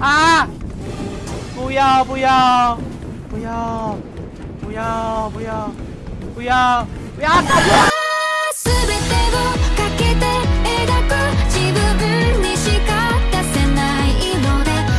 啊！不要不要不要不要不要不要不要打我！